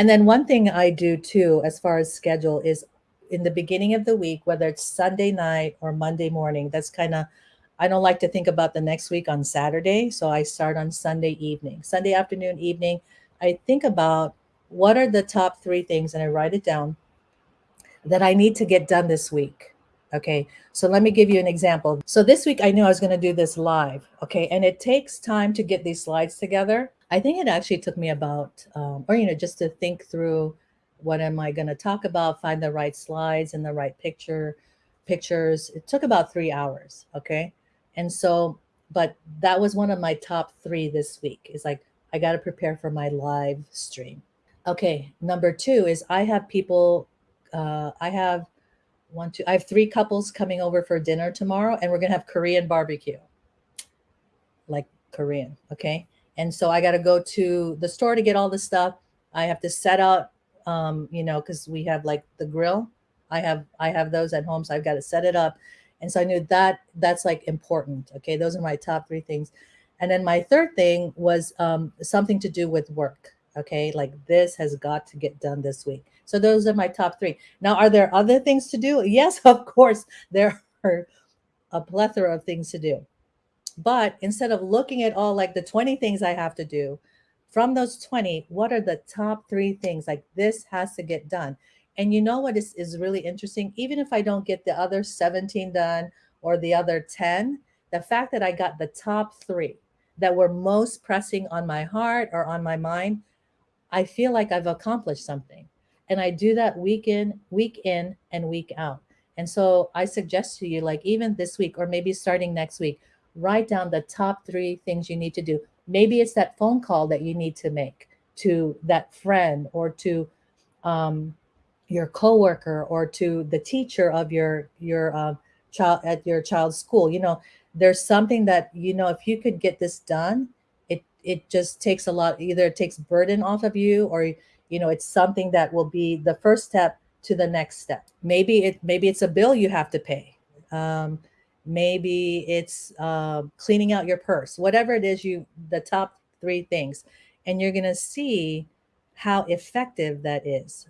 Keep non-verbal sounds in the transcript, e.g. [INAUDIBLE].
And then one thing I do too, as far as schedule, is in the beginning of the week, whether it's Sunday night or Monday morning, that's kind of, I don't like to think about the next week on Saturday. So I start on Sunday evening, Sunday afternoon, evening. I think about what are the top three things and I write it down that I need to get done this week. Okay, so let me give you an example. So this week I knew I was going to do this live. Okay, and it takes time to get these slides together. I think it actually took me about, um, or you know, just to think through what am I going to talk about, find the right slides and the right picture, pictures. It took about three hours. Okay, and so, but that was one of my top three this week. Is like I got to prepare for my live stream. Okay, number two is I have people. Uh, I have one, two, I have three couples coming over for dinner tomorrow and we're going to have Korean barbecue, like Korean. Okay. And so I got to go to the store to get all the stuff. I have to set out, um, you know, cause we have like the grill. I have, I have those at home. So I've got to set it up. And so I knew that that's like important. Okay. Those are my top three things. And then my third thing was um, something to do with work. Okay. Like this has got to get done this week. So those are my top three. Now, are there other things to do? [LAUGHS] Yes, of course, there are a plethora of things to do. But instead of looking at all like the 20 things I have to do, from those 20, what are the top three things? Like this has to get done. And you know what is, is really interesting? Even if I don't get the other 17 done or the other 10, the fact that I got the top three that were most pressing on my heart or on my mind, I feel like I've accomplished something. And I do that week in, week in, and week out. And so I suggest to you, like even this week or maybe starting next week, write down the top three things you need to do. Maybe it's that phone call that you need to make to that friend or to um, your coworker or to the teacher of your your uh, child at your child's school. You know, there's something that you know if you could get this done, it it just takes a lot. Either it takes burden off of you, or you know it's something that will be the first step to the next step maybe it maybe it's a bill you have to pay um, maybe it's uh, cleaning out your purse whatever it is you the top three things and you're going to see how effective that is